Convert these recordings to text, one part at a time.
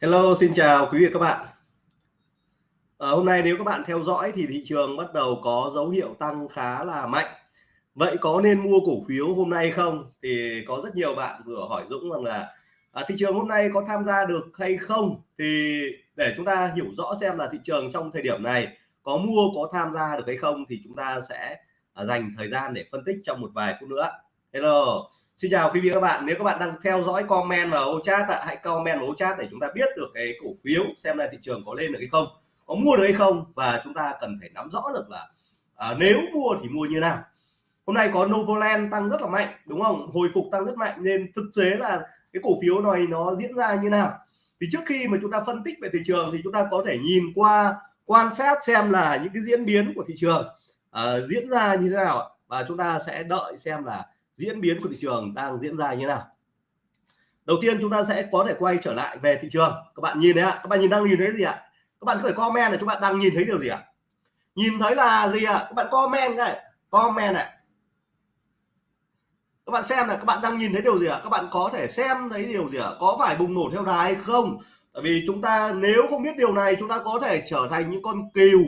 Hello, xin chào quý vị và các bạn. À, hôm nay nếu các bạn theo dõi thì thị trường bắt đầu có dấu hiệu tăng khá là mạnh. Vậy có nên mua cổ phiếu hôm nay không? Thì có rất nhiều bạn vừa hỏi Dũng rằng là à, thị trường hôm nay có tham gia được hay không? Thì để chúng ta hiểu rõ xem là thị trường trong thời điểm này có mua có tham gia được hay không thì chúng ta sẽ à, dành thời gian để phân tích trong một vài phút nữa. Hello. Xin chào quý vị các bạn. Nếu các bạn đang theo dõi comment vào ô chat ạ hãy comment vào ô chat để chúng ta biết được cái cổ phiếu xem là thị trường có lên được hay không có mua được hay không. Và chúng ta cần phải nắm rõ được là à, nếu mua thì mua như nào. Hôm nay có Novoland tăng rất là mạnh đúng không? Hồi phục tăng rất mạnh nên thực tế là cái cổ phiếu này nó diễn ra như nào? Thì trước khi mà chúng ta phân tích về thị trường thì chúng ta có thể nhìn qua quan sát xem là những cái diễn biến của thị trường uh, diễn ra như thế nào và chúng ta sẽ đợi xem là diễn biến của thị trường đang diễn ra như nào? Đầu tiên chúng ta sẽ có thể quay trở lại về thị trường. Các bạn nhìn đấy ạ? Các bạn nhìn đang nhìn thấy gì ạ? Các bạn có thể comment là chúng bạn đang nhìn thấy điều gì ạ? Nhìn thấy là gì ạ? Các bạn comment này comment này. Các bạn xem là các bạn đang nhìn thấy điều gì ạ? Các bạn có thể xem thấy điều gì ạ? Có phải bùng nổ theo đà hay không? Tại vì chúng ta nếu không biết điều này, chúng ta có thể trở thành những con cừu.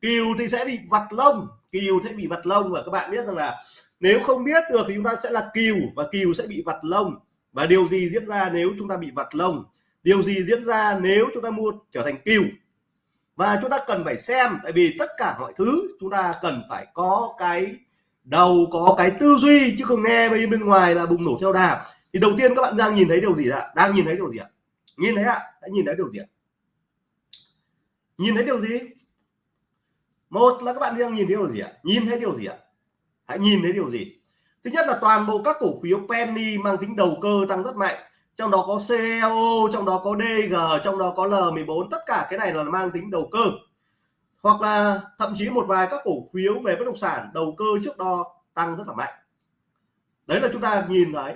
Cừu thì sẽ bị vặt lông. Cừu sẽ bị vặt lông và các bạn biết rằng là nếu không biết được thì chúng ta sẽ là cừu và cừu sẽ bị vặt lông. Và điều gì diễn ra nếu chúng ta bị vặt lông? Điều gì diễn ra nếu chúng ta mua trở thành cừu? Và chúng ta cần phải xem, tại vì tất cả mọi thứ chúng ta cần phải có cái đầu, có cái tư duy, chứ không nghe bên bên ngoài là bùng nổ theo đà. Thì đầu tiên các bạn đang nhìn thấy điều gì ạ? Đang nhìn thấy điều gì ạ? Nhìn thấy ạ? Đã nhìn thấy điều gì ạ? Nhìn thấy điều gì? Một là các bạn đang nhìn thấy điều gì ạ? Nhìn thấy điều gì ạ? Hãy nhìn thấy điều gì? Thứ nhất là toàn bộ các cổ phiếu penny mang tính đầu cơ tăng rất mạnh. Trong đó có CEO trong đó có DG trong đó có L14 tất cả cái này là mang tính đầu cơ. Hoặc là thậm chí một vài các cổ phiếu về bất động sản đầu cơ trước đó tăng rất là mạnh. Đấy là chúng ta nhìn thấy.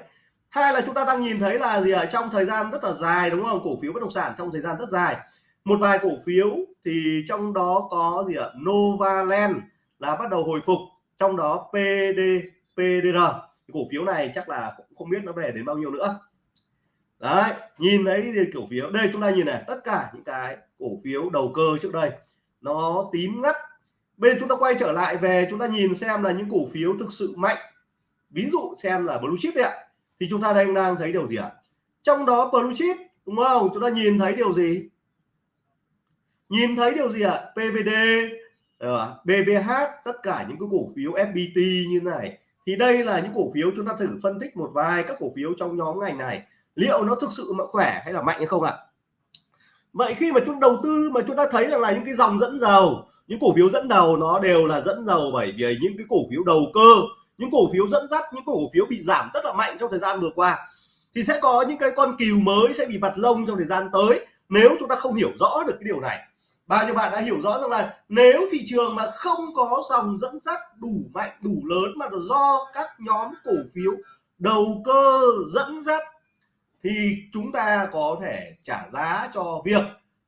Hai là chúng ta đang nhìn thấy là gì ở trong thời gian rất là dài, đúng không? Cổ phiếu bất động sản trong thời gian rất dài. Một vài cổ phiếu thì trong đó có gì ạ? Novaland là bắt đầu hồi phục trong đó PD PDR cổ phiếu này chắc là cũng không biết nó về đến bao nhiêu nữa. Đấy, nhìn thấy cổ phiếu, đây chúng ta nhìn này, tất cả những cái cổ phiếu đầu cơ trước đây, nó tím ngắt. Bên chúng ta quay trở lại về, chúng ta nhìn xem là những cổ phiếu thực sự mạnh. Ví dụ xem là blue chip đấy ạ. Thì chúng ta đang đang thấy điều gì ạ? Trong đó blue chip, đúng không? Chúng ta nhìn thấy điều gì? Nhìn thấy điều gì ạ? PVD BVH tất cả những cái cổ phiếu FPT như này, thì đây là những cổ phiếu chúng ta thử phân tích một vài các cổ phiếu trong nhóm ngành này. Liệu nó thực sự mà khỏe hay là mạnh hay không ạ? Vậy khi mà chúng đầu tư mà chúng ta thấy rằng là những cái dòng dẫn dầu, những cổ phiếu dẫn đầu nó đều là dẫn dầu bởi vì những cái cổ phiếu đầu cơ, những cổ phiếu dẫn dắt, những cổ phiếu bị giảm rất là mạnh trong thời gian vừa qua, thì sẽ có những cái con cừu mới sẽ bị vặt lông trong thời gian tới nếu chúng ta không hiểu rõ được cái điều này bao nhiêu bạn đã hiểu rõ rằng là nếu thị trường mà không có dòng dẫn dắt đủ mạnh, đủ lớn mà do các nhóm cổ phiếu đầu cơ dẫn dắt, thì chúng ta có thể trả giá cho việc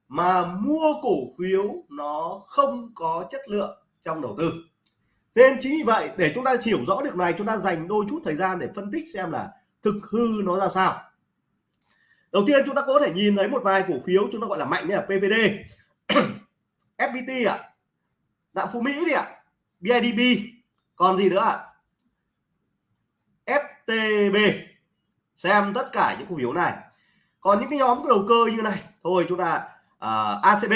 mà mua cổ phiếu nó không có chất lượng trong đầu tư. Nên chính vì vậy, để chúng ta hiểu rõ được này, chúng ta dành đôi chút thời gian để phân tích xem là thực hư nó ra sao. Đầu tiên chúng ta có thể nhìn thấy một vài cổ phiếu chúng ta gọi là mạnh, như là PVD FPT ạ à? đạm phú Mỹ đi ạ à? BIDB còn gì nữa ạ à? FTB xem tất cả những cổ phiếu này còn những cái nhóm đầu cơ như này thôi chúng ta à, uh, ACB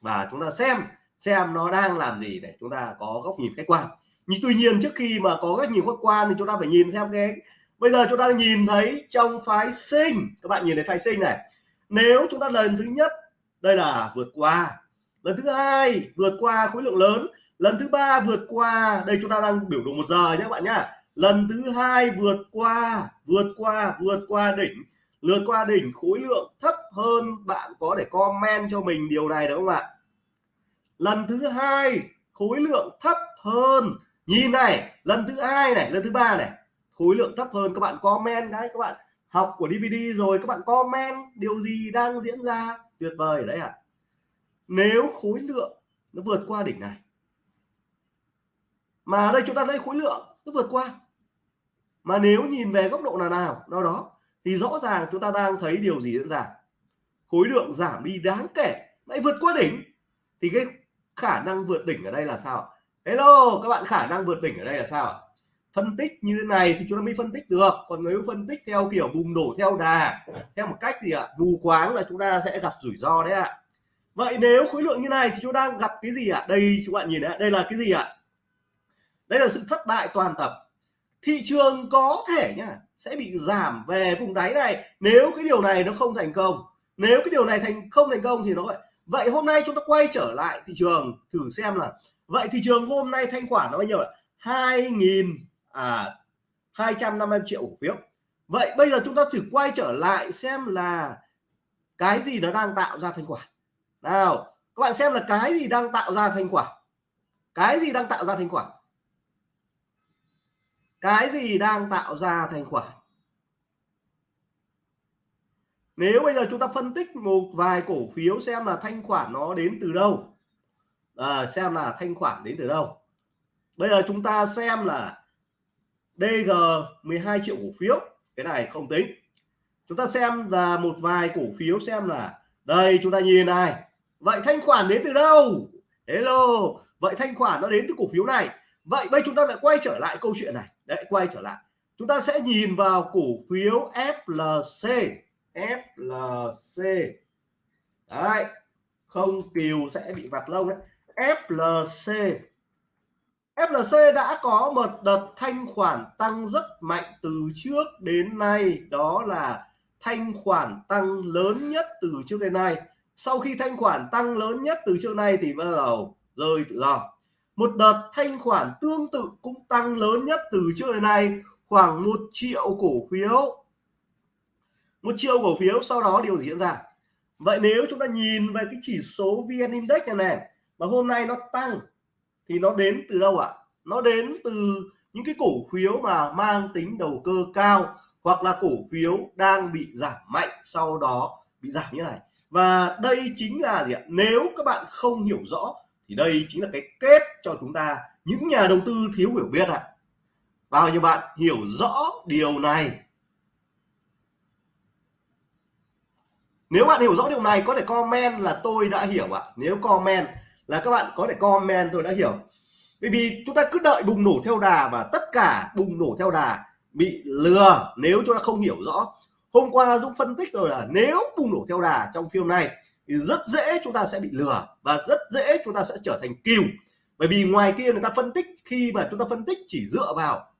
và chúng ta xem xem nó đang làm gì để chúng ta có góc nhìn khách quan nhưng tuy nhiên trước khi mà có góc nhìn khách quan thì chúng ta phải nhìn xem cái bây giờ chúng ta nhìn thấy trong phái sinh các bạn nhìn thấy phái sinh này nếu chúng ta lần thứ nhất đây là vượt qua. Lần thứ hai vượt qua khối lượng lớn. Lần thứ ba vượt qua, đây chúng ta đang biểu đồ một giờ nhé các bạn nhá lần thứ hai vượt qua vượt qua vượt qua đỉnh. Lượt qua đỉnh khối lượng thấp hơn bạn có để comment cho mình điều này đúng không ạ? Lần thứ hai khối lượng thấp hơn. Nhìn này, lần thứ hai này, lần thứ ba này. Khối lượng thấp hơn, các bạn comment cái các bạn học của DVD rồi, các bạn comment điều gì đang diễn ra? Tuyệt vời đấy ạ. À? nếu khối lượng nó vượt qua đỉnh này, mà đây chúng ta lấy khối lượng nó vượt qua, mà nếu nhìn về góc độ nào nào nào đó, thì rõ ràng chúng ta đang thấy điều gì diễn ra. Khối lượng giảm đi đáng kể, lại vượt qua đỉnh, thì cái khả năng vượt đỉnh ở đây là sao hello, các bạn, khả năng vượt đỉnh ở đây là sao phân tích như thế này thì chúng ta mới phân tích được. Còn nếu phân tích theo kiểu bùng nổ theo đà, theo một cách gì ạ? Mù quáng là chúng ta sẽ gặp rủi ro đấy ạ. Vậy nếu khối lượng như này thì chúng ta gặp cái gì ạ? Đây, các bạn nhìn đấy đây là cái gì ạ? Đây là sự thất bại toàn tập. Thị trường có thể nhá, sẽ bị giảm về vùng đáy này nếu cái điều này nó không thành công. Nếu cái điều này thành, không thành công thì nó vậy vậy hôm nay chúng ta quay trở lại thị trường, thử xem là vậy thị trường hôm nay thanh khoản nó bao nhiêu ạ? Hai nghìn à 250 triệu cổ phiếu. Vậy bây giờ chúng ta thử quay trở lại xem là cái gì nó đang tạo ra thanh khoản. Nào các bạn xem là cái gì đang tạo ra thanh khoản. Cái gì đang tạo ra thanh khoản? Cái gì đang tạo ra thanh khoản? Nếu bây giờ chúng ta phân tích một vài cổ phiếu xem là thanh khoản nó đến từ đâu. À, xem là thanh khoản đến từ đâu. Bây giờ chúng ta xem là DG 12 triệu cổ phiếu. Cái này không tính. Chúng ta xem là một vài cổ phiếu xem là, đây, chúng ta nhìn này. Vậy thanh khoản đến từ đâu? Hello. Vậy thanh khoản nó đến từ cổ phiếu này. Vậy bây chúng ta lại quay trở lại câu chuyện này. Đấy, quay trở lại. Chúng ta sẽ nhìn vào cổ phiếu FLC FLC đấy, không kiều sẽ bị vặt lông đấy. FLC FLC đã có một đợt thanh khoản tăng rất mạnh từ trước đến nay. Đó là thanh khoản tăng lớn nhất từ trước đến nay. Sau khi thanh khoản tăng lớn nhất từ trước nay thì bắt đầu rơi tự do. Một đợt thanh khoản tương tự cũng tăng lớn nhất từ trước đến nay, khoảng một triệu cổ phiếu. Một triệu cổ phiếu, sau đó điều gì diễn ra? Vậy nếu chúng ta nhìn về cái chỉ số vn index này này mà hôm nay nó tăng thì nó đến từ đâu ạ? Nó đến từ những cái cổ phiếu mà mang tính đầu cơ cao hoặc là cổ phiếu đang bị giảm mạnh sau đó bị giảm như này. Và đây chính là gì ạ? Nếu các bạn không hiểu rõ thì đây chính là cái kết cho chúng ta những nhà đầu tư thiếu hiểu biết ạ. Bao nhiêu bạn hiểu rõ điều này? Nếu bạn hiểu rõ điều này có thể comment là tôi đã hiểu ạ. Nếu comment là các bạn có thể comment, tôi đã hiểu. Bởi vì chúng ta cứ đợi bùng nổ theo đà và tất cả bùng nổ theo đà bị lừa nếu chúng ta không hiểu rõ. Hôm qua Dũng phân tích rồi là nếu bùng nổ theo đà trong phiên này thì rất dễ chúng ta sẽ bị lừa và rất dễ chúng ta sẽ trở thành kiều bởi vì ngoài kia người ta phân tích, khi mà chúng ta phân tích chỉ dựa vào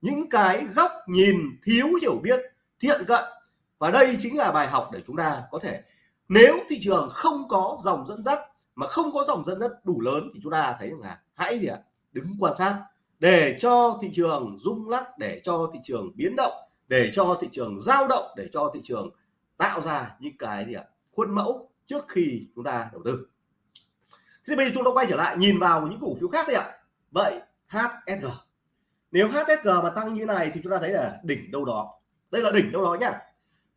những cái góc nhìn thiếu hiểu biết, thiện cận. Và đây chính là bài học để chúng ta có thể, nếu thị trường không có dòng dẫn dắt mà không có dòng dẫn dắt đủ lớn thì chúng ta thấy rằng là hãy gì ạ? Đứng quan sát để cho thị trường rung lắc, để cho thị trường biến động, để cho thị trường giao động, để cho thị trường tạo ra những cái gì ạ? Khuôn mẫu trước khi chúng ta đầu tư. Thế bây giờ chúng ta quay trở lại nhìn vào những cổ phiếu khác đi ạ. Vậy HSG nếu HSG mà tăng như này thì chúng ta thấy là đỉnh đâu đó. Đây là đỉnh đâu đó nhá.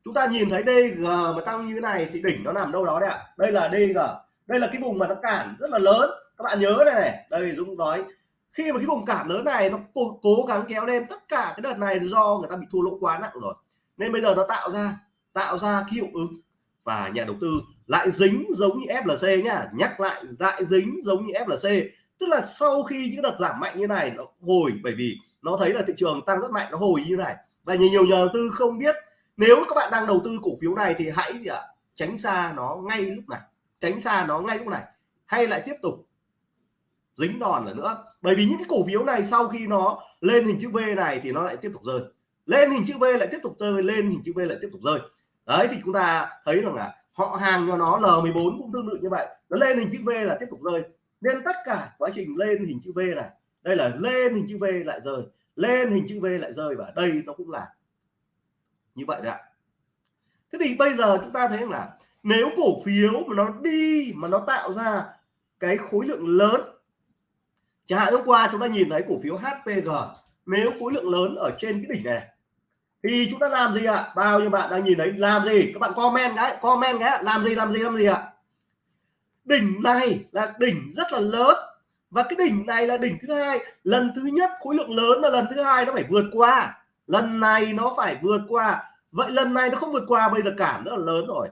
Chúng ta nhìn thấy DG mà tăng như này thì đỉnh nó nằm đâu đó đấy ạ. Đây là DG đây là cái vùng mà nó cản rất là lớn. Các bạn nhớ đây này. Đây Dũng nói khi mà cái vùng cản lớn này nó cố, cố gắng kéo lên tất cả cái đợt này do người ta bị thua lỗ quá nặng rồi. Nên bây giờ nó tạo ra tạo ra cái hiệu ứng và nhà đầu tư lại dính giống như FLC nhá nhắc lại lại dính giống như FLC tức là sau khi những đợt giảm mạnh như này nó hồi bởi vì nó thấy là thị trường tăng rất mạnh nó hồi như này. Và nhiều nhiều nhà đầu tư không biết nếu các bạn đang đầu tư cổ phiếu này thì hãy gì tránh xa nó ngay lúc này tránh xa nó ngay lúc này, hay lại tiếp tục dính đòn nữa nữa. Bởi vì những cái cổ phiếu này sau khi nó lên hình chữ V này thì nó lại tiếp tục rơi. Lên hình chữ V lại tiếp tục rơi, lên hình chữ V lại tiếp tục rơi. Đấy, thì chúng ta thấy rằng là họ hàng cho nó L14 cũng tương tự như vậy. Nó lên hình chữ V là tiếp tục rơi. Nên tất cả quá trình lên hình chữ V này, đây là lên hình chữ V lại rơi, lên hình chữ V lại rơi và đây nó cũng là như vậy đấy ạ. Thế thì bây giờ chúng ta thấy là nếu cổ phiếu mà nó đi, mà nó tạo ra cái khối lượng lớn, chẳng hạn hôm qua chúng ta nhìn thấy cổ phiếu HPG nếu khối lượng lớn ở trên cái đỉnh này thì chúng ta làm gì ạ? Bao nhiêu bạn đang nhìn thấy? Làm gì? Các bạn comment cái comment cái làm gì làm gì làm gì ạ? Đỉnh này là đỉnh rất là lớn, và cái đỉnh này là đỉnh thứ hai. Lần thứ nhất khối lượng lớn và lần thứ hai nó phải vượt qua. Lần này nó phải vượt qua. Vậy lần này nó không vượt qua, bây giờ cản rất là lớn rồi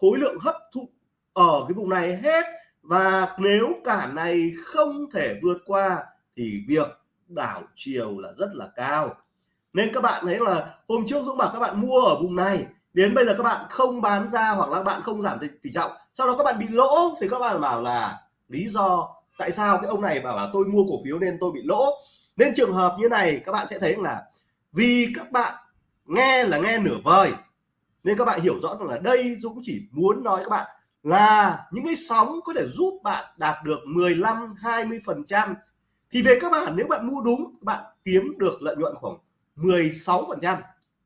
khối lượng hấp thụ ở cái vùng này hết. Và nếu cản này không thể vượt qua thì việc đảo chiều là rất là cao. Nên các bạn thấy là hôm trước Dũng bảo các bạn mua ở vùng này, đến bây giờ các bạn không bán ra hoặc là các bạn không giảm tỷ trọng, sau đó các bạn bị lỗ thì các bạn bảo là lý do tại sao cái ông này bảo là tôi mua cổ phiếu nên tôi bị lỗ. Nên trường hợp như này các bạn sẽ thấy là vì các bạn nghe là nghe nửa vời nên các bạn hiểu rõ rằng là đây Dũng chỉ muốn nói các bạn là những cái sóng có thể giúp bạn đạt được 15 20 phần trăm. Thì về các bạn nếu bạn mua đúng, bạn kiếm được lợi nhuận khoảng 16 phần trăm.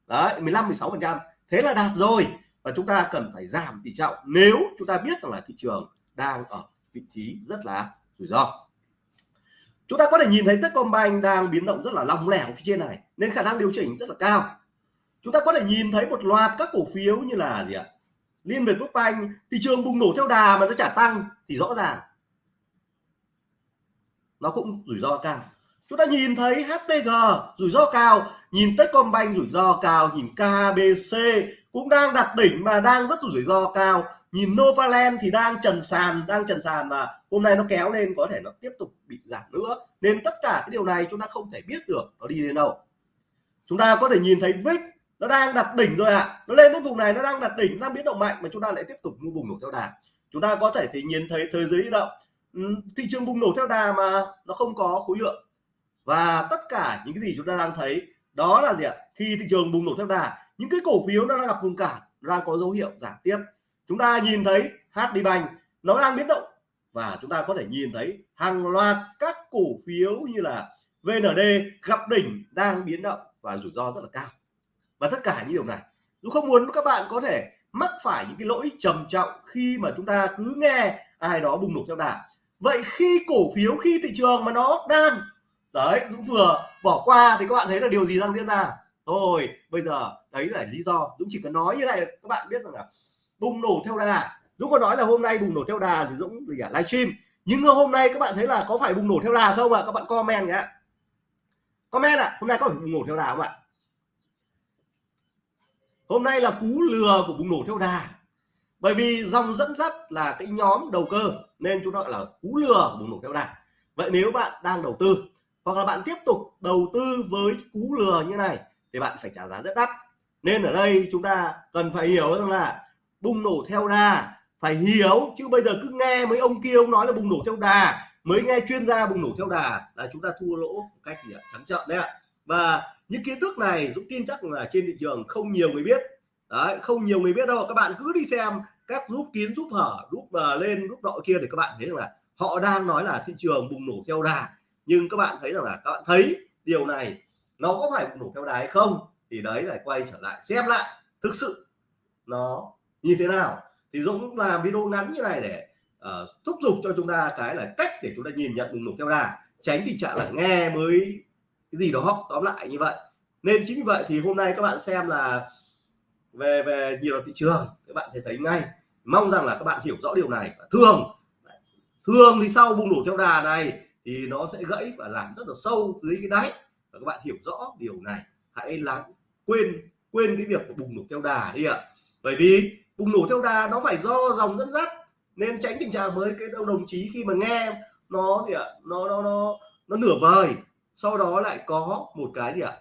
Đấy 15 16 phần trăm. Thế là đạt rồi. Và chúng ta cần phải giảm tỷ trọng nếu chúng ta biết rằng là thị trường đang ở vị trí rất là rủi ro. Chúng ta có thể nhìn thấy Techcombank đang biến động rất là lòng lẻo phía trên này, nên khả năng điều chỉnh rất là cao chúng ta có thể nhìn thấy một loạt các cổ phiếu như là gì ạ? Liên Việt Quốc Banh thị trường bùng nổ theo đà mà nó trả tăng thì rõ ràng nó cũng rủi ro cao. Chúng ta nhìn thấy HPG rủi ro cao, nhìn Techcombank rủi ro cao, nhìn KBC cũng đang đặt đỉnh mà đang rất rủi ro cao. Nhìn Novaland thì đang trần sàn, đang trần sàn và hôm nay nó kéo lên có thể nó tiếp tục bị giảm nữa. Nên tất cả cái điều này chúng ta không thể biết được nó đi đến đâu. Chúng ta có thể nhìn thấy VIX nó đang đặt đỉnh rồi ạ. À. nó lên đến vùng này, nó đang đặt đỉnh đang biến động mạnh mà chúng ta lại tiếp tục mua bùng nổ theo đà. Chúng ta có thể thì nhìn thấy thế giới động. Ừ, thị trường bùng nổ theo đà mà nó không có khối lượng. Và tất cả những cái gì chúng ta đang thấy, đó là gì ạ? Khi thị trường bùng nổ theo đà, những cái cổ phiếu nó đang gặp vùng cản đang có dấu hiệu giảm tiếp. Chúng ta nhìn thấy HD Bank, nó đang biến động. Và chúng ta có thể nhìn thấy hàng loạt các cổ phiếu như là VND gặp đỉnh, đang biến động và rủi ro rất là cao và tất cả những điều này tôi không muốn các bạn có thể mắc phải những cái lỗi trầm trọng khi mà chúng ta cứ nghe ai đó bùng nổ theo đà. Vậy khi cổ phiếu khi thị trường mà nó đang đấy Dũng vừa bỏ qua thì các bạn thấy là điều gì đang diễn ra? Thôi bây giờ đấy là lý do. Dũng chỉ cần nói như này các bạn biết rằng là bùng nổ theo đà. Dũng có nói là hôm nay bùng nổ theo đà thì Dũng gì cả livestream. Nhưng hôm nay các bạn thấy là có phải bùng nổ theo đà không ạ? À? các bạn comment nhé. Comment ạ à, hôm nay có phải bùng nổ theo đà không ạ? Hôm nay là cú lừa của bùng nổ theo đà. Bởi vì dòng dẫn dắt là cái nhóm đầu cơ nên chúng ta gọi là cú lừa của bùng nổ theo đà. Vậy nếu bạn đang đầu tư hoặc là bạn tiếp tục đầu tư với cú lừa như này thì bạn phải trả giá rất đắt. Nên ở đây chúng ta cần phải hiểu rằng là bùng nổ theo đà phải hiểu chứ bây giờ cứ nghe mấy ông kia ông nói là bùng nổ theo đà mới nghe chuyên gia bùng nổ theo đà là chúng ta thua lỗ một cách gì ạ, trắng trợn đấy ạ và những kiến thức này Dũng tin chắc là trên thị trường không nhiều người biết. Đấy không nhiều người biết đâu. Các bạn cứ đi xem các giúp kiến giúp hở giúp uh, lên giúp nọ kia để các bạn thấy rằng là họ đang nói là thị trường bùng nổ theo đà. Nhưng các bạn thấy rằng là các bạn thấy điều này nó có phải bùng nổ theo đà hay không thì đấy lại quay trở lại xem lại thực sự nó như thế nào. Thì Dũng làm video ngắn như này để uh, thúc giục cho chúng ta cái là cách để chúng ta nhìn nhận bùng nổ theo đà tránh tình trạng là nghe mới cái gì đó tóm lại như vậy. Nên chính vì vậy thì hôm nay các bạn xem là về về nhiều thị trường, các bạn sẽ thấy ngay. Mong rằng là các bạn hiểu rõ điều này. Thường thường thì sau bùng nổ theo đà này thì nó sẽ gãy và làm rất là sâu dưới cái đáy. Và các bạn hiểu rõ điều này. Hãy lắng, quên quên cái việc bùng nổ theo đà đi ạ. Bởi vì bùng nổ theo đà nó phải do dòng dẫn dắt. Nên tránh tình trạng với cái đồng chí khi mà nghe nó thì ạ, nó nó nó nó nửa vời sau đó lại có một cái gì ạ?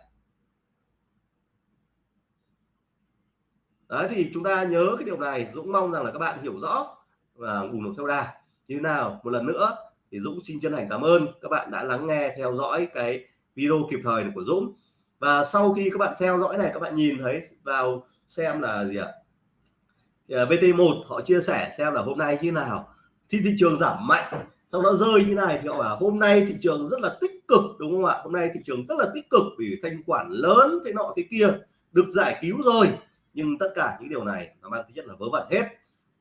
Đấy, thì chúng ta nhớ cái điều này, Dũng mong rằng là các bạn hiểu rõ và ủng hộ theo đà. Như nào? Một lần nữa, thì Dũng xin chân thành cảm ơn các bạn đã lắng nghe, theo dõi cái video kịp thời của Dũng. Và sau khi các bạn theo dõi này, các bạn nhìn thấy vào xem là gì ạ? À, BT1 họ chia sẻ xem là hôm nay như nào. Thì thị trường giảm mạnh sau đó rơi như này thì họ bảo hôm nay thị trường rất là tích cực đúng không ạ? Hôm nay thị trường rất là tích cực vì thanh khoản lớn thế nọ thế kia được giải cứu rồi. Nhưng tất cả những điều này nó mang tính chất là vớ vẩn hết.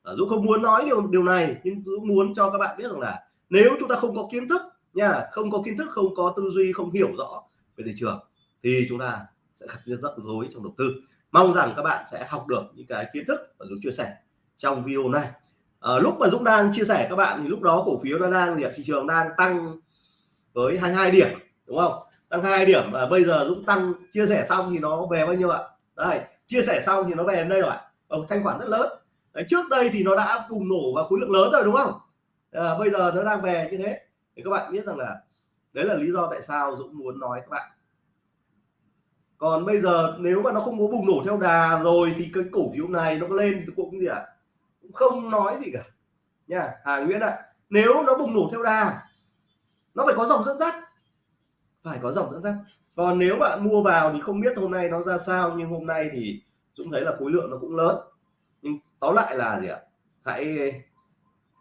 À, Dũng không muốn nói điều điều này nhưng Dũng muốn cho các bạn biết rằng là nếu chúng ta không có kiến thức nha không có kiến thức không có tư duy không hiểu rõ về thị trường thì chúng ta sẽ gặp rất rối trong đầu tư. Mong rằng các bạn sẽ học được những cái kiến thức mà Dũng chia sẻ trong video này à, lúc mà Dũng đang chia sẻ các bạn thì lúc đó cổ phiếu nó đang gì thị trường đang tăng với 22 điểm đúng không? Tăng hai điểm và bây giờ Dũng tăng chia sẻ xong thì nó về bao nhiêu ạ? Đây chia sẻ xong thì nó về đến đây rồi ừ, thanh khoản rất lớn. Đấy, trước đây thì nó đã bùng nổ và khối lượng lớn rồi đúng không? À, bây giờ nó đang về như thế. Thì các bạn biết rằng là đấy là lý do tại sao Dũng muốn nói các bạn. Còn bây giờ nếu mà nó không có bùng nổ theo đà rồi thì cái cổ phiếu này nó có lên thì cũng gì ạ? à? Cũng không nói gì cả. Nha Hà Nguyễn ạ à, nếu nó bùng nổ theo đà nó phải có dòng dẫn dắt. Phải có dòng dẫn dắt. Còn nếu bạn mua vào thì không biết hôm nay nó ra sao nhưng hôm nay thì Dũng thấy là khối lượng nó cũng lớn. Nhưng tóm lại là gì ạ? Hãy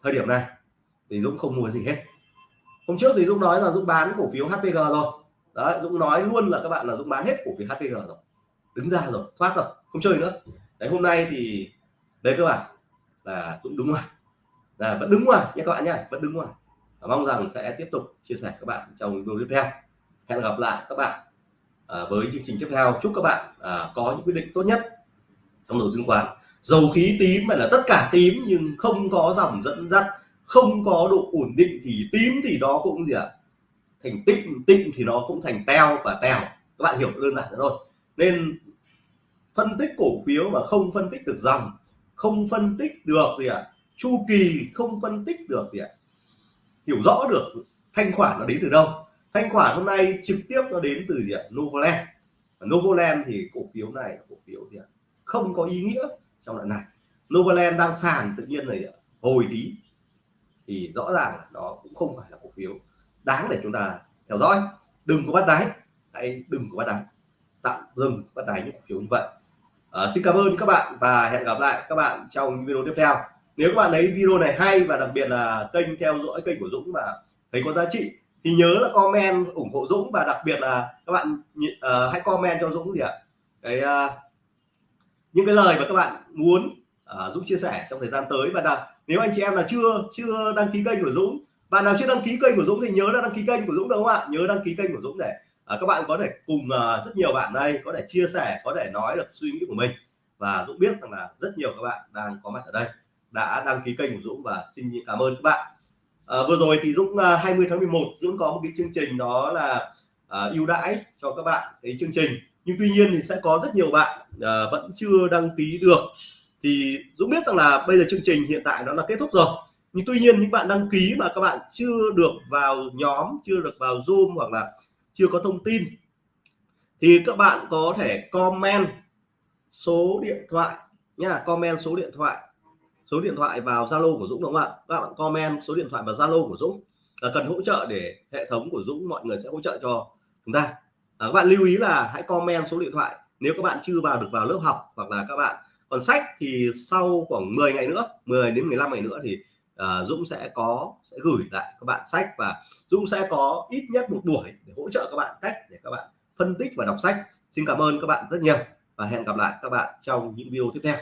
thời điểm này thì Dũng không mua gì hết. Hôm trước thì Dũng nói là Dũng bán cổ phiếu HPG rồi. Đấy Dũng nói luôn là các bạn là Dũng bán hết cổ phiếu HPG rồi. Đứng ra rồi thoát rồi không chơi nữa. Đấy hôm nay thì đấy các bạn là cũng đúng rồi. Là vẫn đứng ngoài nha các bạn nhé vẫn đứng ngoài và mong rằng sẽ tiếp tục chia sẻ các bạn trong video tiếp theo. Hẹn gặp lại các bạn à, với chương trình tiếp theo. Chúc các bạn à, có những quyết định tốt nhất trong đầu chứng khoán. Dầu khí tím phải là tất cả tím nhưng không có dòng dẫn dắt không có độ ổn định thì tím thì đó cũng gì ạ? À? thành tịnh tịnh thì nó cũng thành teo và tèo. Các bạn hiểu đơn giản thôi. Nên phân tích cổ phiếu mà không phân tích được dòng không phân tích được gì ạ? À? chu kỳ không phân tích được gì ạ? À? hiểu rõ được thanh khoản nó đến từ đâu? Thanh khoản hôm nay trực tiếp nó đến từ gì ạ? À? Novoland Novoland thì cổ phiếu này cổ phiếu gì ạ? À? không có ý nghĩa trong đoạn này. Novoland đang sàn tự nhiên này hồi tí. Thì rõ ràng là nó cũng không phải là cổ phiếu đáng để chúng ta theo dõi. Đừng có bắt đáy. Hãy đừng có bắt đáy. Tạm dừng bắt đáy những cổ phiếu như vậy. Ờ, xin cảm ơn các bạn và hẹn gặp lại các bạn trong video tiếp theo. Nếu các bạn thấy video này hay và đặc biệt là kênh theo dõi kênh của Dũng mà thấy có giá trị thì nhớ là comment ủng hộ Dũng và đặc biệt là các bạn uh, hãy comment cho Dũng gì ạ? Cái uh, những cái lời mà các bạn muốn uh, Dũng chia sẻ trong thời gian tới. Và là nếu anh chị em là chưa chưa đăng ký kênh của Dũng bạn nào chưa đăng ký kênh của Dũng thì nhớ là đăng ký kênh của Dũng đúng không ạ? Nhớ đăng ký kênh của Dũng để à, các bạn có thể cùng uh, rất nhiều bạn đây có thể chia sẻ có thể nói được suy nghĩ của mình. Và Dũng biết rằng là rất nhiều các bạn đang có mặt ở đây đã đăng ký kênh của Dũng và xin cảm ơn các bạn. À, vừa rồi thì Dũng à, uh, 20 tháng 11 Dũng có một cái chương trình đó là uh, ưu đãi cho các bạn cái chương trình. Nhưng tuy nhiên thì sẽ có rất nhiều bạn uh, vẫn chưa đăng ký được. Thì Dũng biết rằng là bây giờ chương trình hiện tại nó là kết thúc rồi. Nhưng tuy nhiên những bạn đăng ký mà các bạn chưa được vào nhóm chưa được vào zoom hoặc là chưa có thông tin thì các bạn có thể comment số điện thoại nha comment số điện thoại số điện thoại vào Zalo của Dũng đúng không ạ? Các bạn comment số điện thoại vào Zalo của Dũng là cần hỗ trợ để hệ thống của Dũng mọi người sẽ hỗ trợ cho chúng ta. À, các bạn lưu ý là hãy comment số điện thoại nếu các bạn chưa vào được vào lớp học hoặc là các bạn còn sách thì sau khoảng 10 ngày nữa 10 đến 15 ngày nữa thì uh, Dũng sẽ có sẽ gửi lại các bạn sách và Dũng sẽ có ít nhất một buổi để hỗ trợ các bạn cách để các bạn phân tích và đọc sách. Xin cảm ơn các bạn rất nhiều và hẹn gặp lại các bạn trong những video tiếp theo.